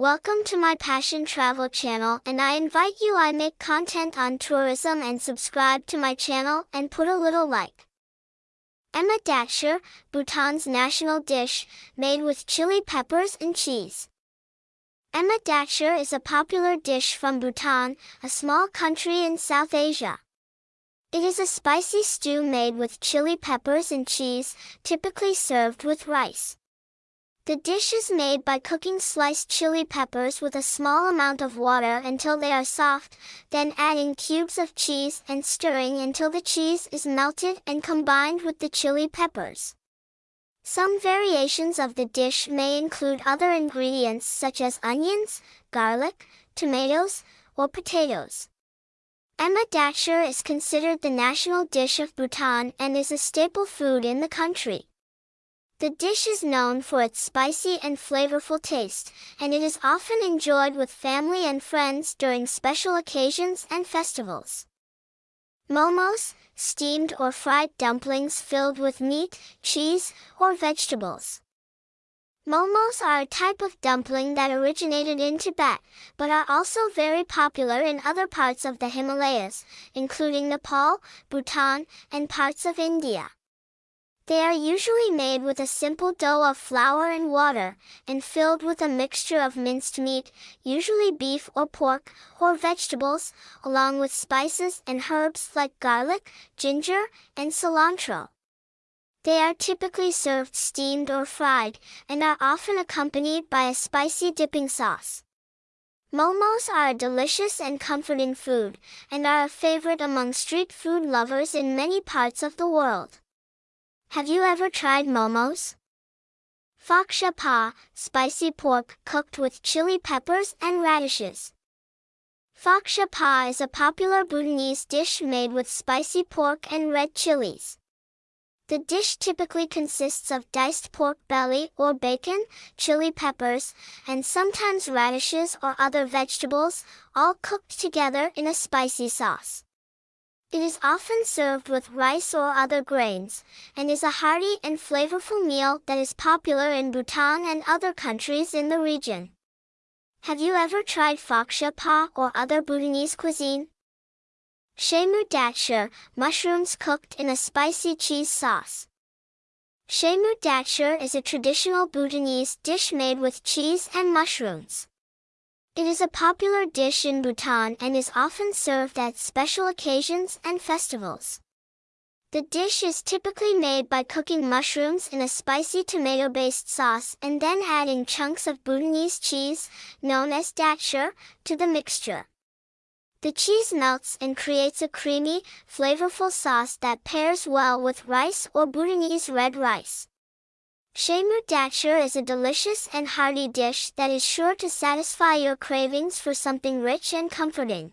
Welcome to my Passion Travel channel and I invite you I make content on tourism and subscribe to my channel and put a little like. Emma Datshar, Bhutan's national dish, made with chili peppers and cheese. Emma Datshar is a popular dish from Bhutan, a small country in South Asia. It is a spicy stew made with chili peppers and cheese, typically served with rice. The dish is made by cooking sliced chili peppers with a small amount of water until they are soft, then adding cubes of cheese and stirring until the cheese is melted and combined with the chili peppers. Some variations of the dish may include other ingredients such as onions, garlic, tomatoes, or potatoes. Emma Datshar is considered the national dish of Bhutan and is a staple food in the country. The dish is known for its spicy and flavorful taste, and it is often enjoyed with family and friends during special occasions and festivals. Momos, steamed or fried dumplings filled with meat, cheese, or vegetables. Momos are a type of dumpling that originated in Tibet, but are also very popular in other parts of the Himalayas, including Nepal, Bhutan, and parts of India. They are usually made with a simple dough of flour and water, and filled with a mixture of minced meat, usually beef or pork, or vegetables, along with spices and herbs like garlic, ginger, and cilantro. They are typically served steamed or fried, and are often accompanied by a spicy dipping sauce. Momos are a delicious and comforting food, and are a favorite among street food lovers in many parts of the world. Have you ever tried momos? Phoksha pa, spicy pork cooked with chili peppers and radishes. Phoksha pa is a popular Bhutanese dish made with spicy pork and red chilies. The dish typically consists of diced pork belly or bacon, chili peppers, and sometimes radishes or other vegetables, all cooked together in a spicy sauce. It is often served with rice or other grains, and is a hearty and flavorful meal that is popular in Bhutan and other countries in the region. Have you ever tried phoksha pa or other Bhutanese cuisine? Datshar, mushrooms cooked in a spicy cheese sauce. Datshar is a traditional Bhutanese dish made with cheese and mushrooms. It is a popular dish in Bhutan and is often served at special occasions and festivals. The dish is typically made by cooking mushrooms in a spicy tomato-based sauce and then adding chunks of Bhutanese cheese, known as datshar, to the mixture. The cheese melts and creates a creamy, flavorful sauce that pairs well with rice or Bhutanese red rice. Shemu datshar is a delicious and hearty dish that is sure to satisfy your cravings for something rich and comforting.